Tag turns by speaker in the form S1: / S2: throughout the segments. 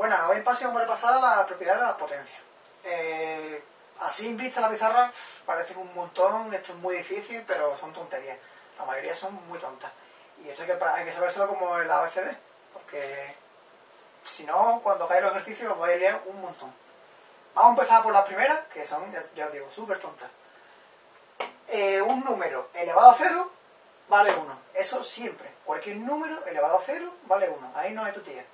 S1: Bueno, hoy paso vamos a repasar las propiedades de las potencias. Eh, así en vista la pizarra parecen un montón, esto es muy difícil, pero son tonterías. La mayoría son muy tontas. Y esto hay que, hay sabérselo como el ABCD, porque si no, cuando cae los ejercicios os vais a liar un montón. Vamos a empezar por las primeras, que son, ya, os digo, súper tontas. Eh, un número elevado a cero vale 1. Eso siempre. Cualquier número elevado a cero vale 1. Ahí no hay tutía.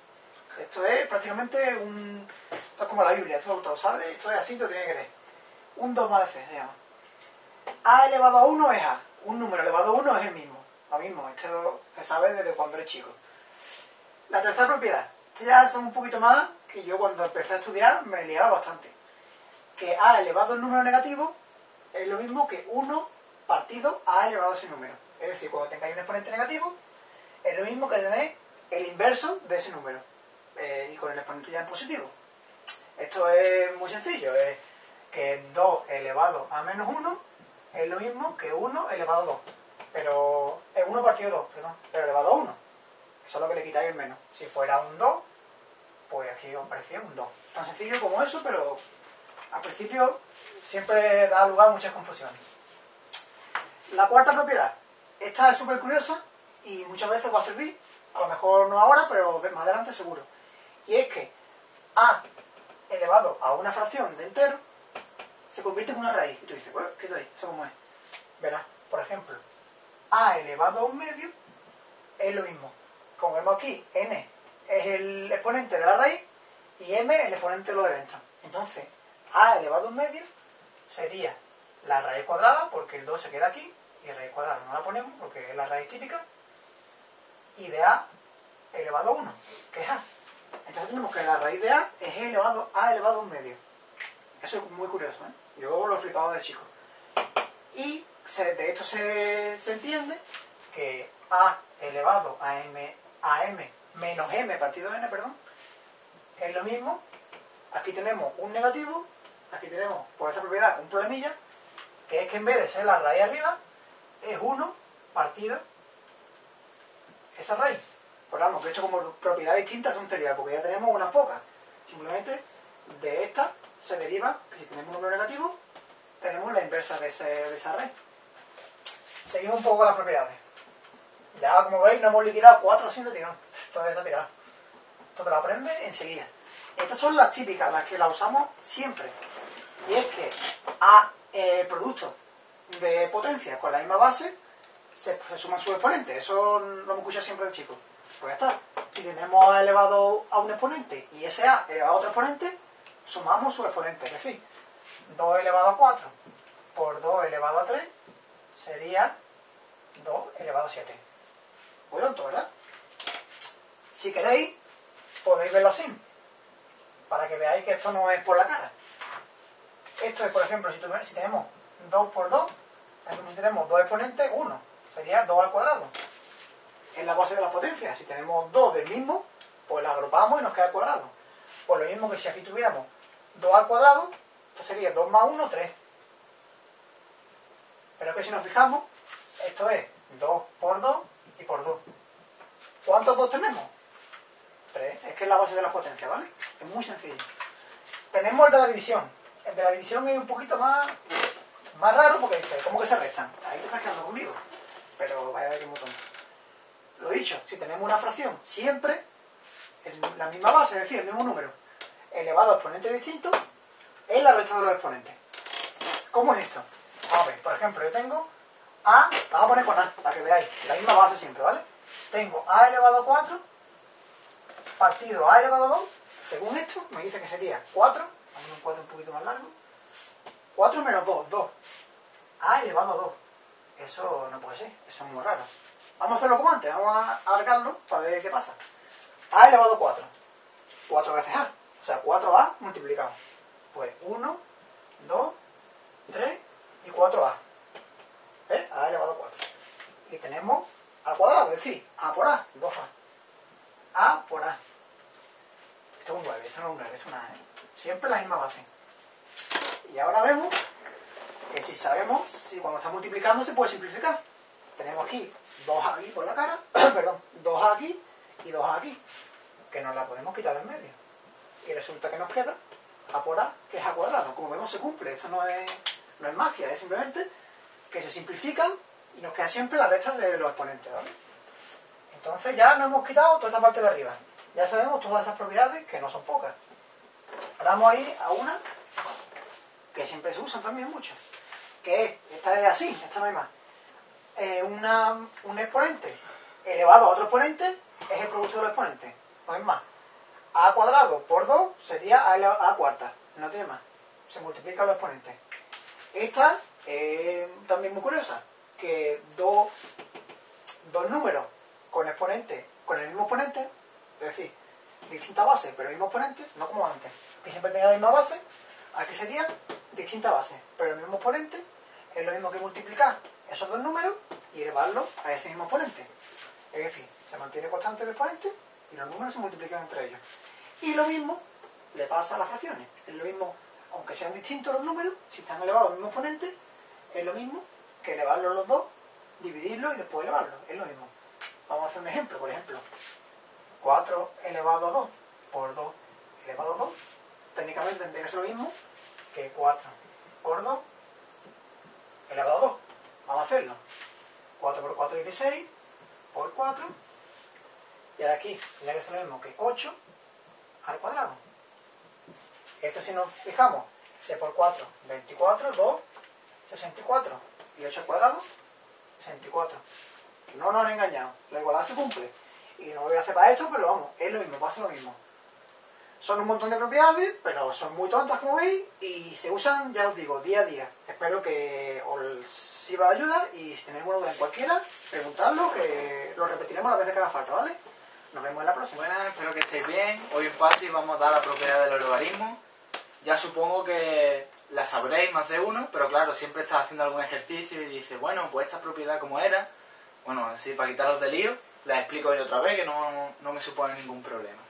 S1: Esto es prácticamente un... Esto es como la Biblia, esto lo sabes, esto es así, lo tiene que creer. Un dogma de fe se llama. A elevado a 1 es A. Un número elevado a 1 es el mismo. Lo mismo, esto se sabe desde cuando eres chico. La tercera propiedad. Esto ya son un poquito más que yo cuando empecé a estudiar me liaba bastante. Que A elevado al número negativo es lo mismo que 1 partido A elevado a ese número. Es decir, cuando tengáis un exponente negativo, es lo mismo que tener el inverso de ese número. Eh, y con el exponente ya en positivo. Esto es muy sencillo, es que 2 elevado a menos 1 es lo mismo que 1 elevado a 2. Pero es 1 partido 2, perdón, pero elevado a 1. Eso es lo que le quitáis el menos. Si fuera un 2, pues aquí os parecía un 2. Tan sencillo como eso, pero al principio siempre da lugar a muchas confusiones. La cuarta propiedad. Esta es súper curiosa y muchas veces va a servir, a lo mejor no ahora, pero más adelante seguro. Y es que a elevado a una fracción de entero se convierte en una raíz. Y tú dices, ¿qué te ¿Eso cómo es? Verás, por ejemplo, a elevado a un medio es lo mismo. Como vemos aquí, n es el exponente de la raíz y m el exponente de lo de dentro. Entonces, a elevado a un medio sería la raíz cuadrada, porque el 2 se queda aquí, y raíz cuadrada no la ponemos porque es la raíz típica, y de a elevado a 1, que es a. Entonces tenemos que la raíz de a es elevado a elevado a un medio. Eso es muy curioso, ¿eh? Yo lo he flipado de chico. Y de esto se, entiende que a elevado a m, a m menos m partido de n, perdón, es lo mismo. Aquí tenemos un negativo, aquí tenemos, por esta propiedad, un problemilla, que es que en vez de ser la raíz arriba, es 1 partido esa raíz. Por vamos, que esto como propiedad distinta son tontería, porque ya tenemos unas pocas. Simplemente de esta se deriva que si tenemos un número negativo, tenemos la inversa de, esa raíz. Seguimos un poco con las propiedades. Ya como veis no hemos liquidado cuatro no tirado. Esto está tirado. Esto te lo aprendes enseguida. Estas son las típicas, las que las usamos siempre. Y es que a eh, producto de potencia con la misma base se, suman sus exponentes. Eso lo hemos escuchado siempre de chicos. Pues ya está. Si tenemos a elevado a un exponente y ese a elevado a otro exponente, sumamos su exponente. Es decir, 2 elevado a 4 por 2 elevado a 3 sería 2 elevado a 7. Muy tonto, ¿verdad? Si queréis, podéis verlo así. Para que veáis que esto no es por la cara. Esto es, por ejemplo, si, si tenemos 2 por 2, si tenemos dos exponentes, 1. Sería 2 al cuadrado. Es la base de las potencias. Si tenemos 2 del mismo, pues la agrupamos y nos queda al cuadrado. Pues lo mismo que si aquí tuviéramos 2 al cuadrado, esto sería 2 más 1, 3. Pero que si nos fijamos, esto es 2 por 2 y por 2. ¿Cuántos 2 tenemos? 3. Es que es la base de las potencias, ¿vale? Es muy sencillo. Tenemos el de la división. El de la división es un poquito más, más raro porque dice, ¿cómo que se restan? Ahí te estás quedando conmigo. Pero vaya a ver qué botón. Lo dicho, si tenemos una fracción siempre es la misma base, es decir, el mismo número, elevado a exponentes distintos, es la resta de los exponentes. ¿Cómo es esto? A ver, por ejemplo, yo tengo A, vamos a poner con A, para que veáis, la misma base siempre, ¿vale? Tengo A elevado a 4 partido A elevado a 2, según esto, me dice que sería 4, vamos a un 4 un poquito más largo, 4 menos 2, 2. A elevado a 2. Eso no puede ser, eso es muy raro. Vamos a hacerlo como antes, vamos a alargarlo para ver qué pasa. A elevado a 4. 4 veces A. O sea, 4A multiplicado. Pues 1, 2, 3 y 4A. ¿Eh? A elevado a 4. Y tenemos A cuadrado, es decir, A por A, 2A. A por A. Esto es un 9, esto no es un 9, esto es una A. ¿eh? Siempre la misma base. Y ahora vemos que si sabemos, si cuando está multiplicando se puede simplificar. Tenemos aquí 2 aquí por la cara, perdón, 2 aquí y 2 aquí, que nos la podemos quitar del medio. Y resulta que nos queda a por a, que es a cuadrado. Como vemos se cumple, esto no es, no es magia, es simplemente que se simplifican y nos queda siempre la recta de los exponentes, ¿vale? Entonces ya nos hemos quitado toda esta parte de arriba. Ya sabemos todas esas propiedades, que no son pocas. Ahora vamos a ir a una que siempre se usan también mucho, que es, esta es así, esta no hay más. Eh, una, un exponente elevado a otro exponente es el producto de los exponentes, no es más. a cuadrado por 2 sería a, a cuarta, no tiene más. Se multiplican los exponentes. Esta es también muy curiosa, que dos, dos números con exponente, con el mismo exponente, es decir, distinta base, pero el mismo exponente, no como antes, que siempre tenía la misma base, aquí sería distinta base, pero el mismo exponente es lo mismo que multiplicar esos dos números y elevarlos a ese mismo exponente. Es decir, se mantiene constante el exponente y los números se multiplican entre ellos. Y lo mismo le pasa a las fracciones. Es lo mismo, aunque sean distintos los números, si están elevados al mismo exponente, es lo mismo que elevarlos los dos, dividirlos y después elevarlos. Es lo mismo. Vamos a hacer un ejemplo, por ejemplo. 4 elevado a 2 por 2 elevado a 2, técnicamente tendría que ser lo mismo que 4 por 2 elevado a 2. Vamos a hacerlo. 4 por 4 es 16, por 4, y ahora aquí tendría que ser lo mismo que 8 al cuadrado. Esto si nos fijamos, 6 por 4, 24, 2, 64, y 8 al cuadrado, 64. No nos han engañado, la igualdad se cumple. Y no lo voy a hacer para esto, pero vamos, es lo mismo, pasa lo mismo. Son un montón de propiedades, pero son muy tontas como veis y se usan, ya os digo, día a día. Espero que os sirva de ayuda y si tenéis alguna duda en cualquiera, preguntadlo, que lo repetiremos las veces que haga falta, ¿vale? Nos vemos en la próxima.
S2: Buenas, espero que estéis bien. Hoy en Pasi vamos a dar la propiedad de los logaritmos. Ya supongo que la sabréis más de uno, pero claro, siempre estás haciendo algún ejercicio y dices, bueno, pues esta propiedad como era, bueno, así para quitaros de lío, la explico yo otra vez, que no, no me supone ningún problema.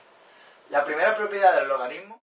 S2: La primera propiedad del logaritmo